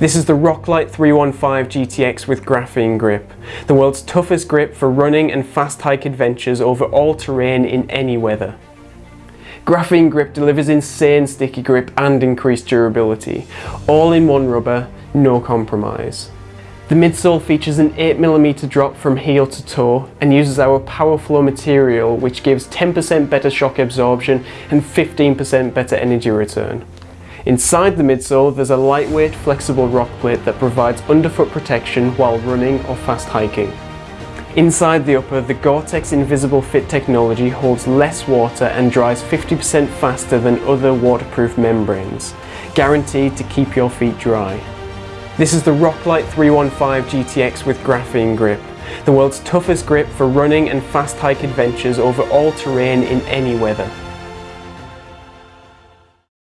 This is the Roclite 315 GTX with graphene grip, the world's toughest grip for running and fast hike adventures over all terrain in any weather. Graphene grip delivers insane sticky grip and increased durability, all in one rubber, no compromise. The midsole features an 8mm drop from heel to toe and uses our PowerFlow material which gives 10% better shock absorption and 15% better energy return. Inside the midsole there's a lightweight flexible rock plate that provides underfoot protection while running or fast hiking. Inside the upper, the Gore-Tex Invisible Fit technology holds less water and dries 50% faster than other waterproof membranes, guaranteed to keep your feet dry. This is the Roclite 315 GTX with graphene grip, the world's toughest grip for running and fast hike adventures over all terrain in any weather.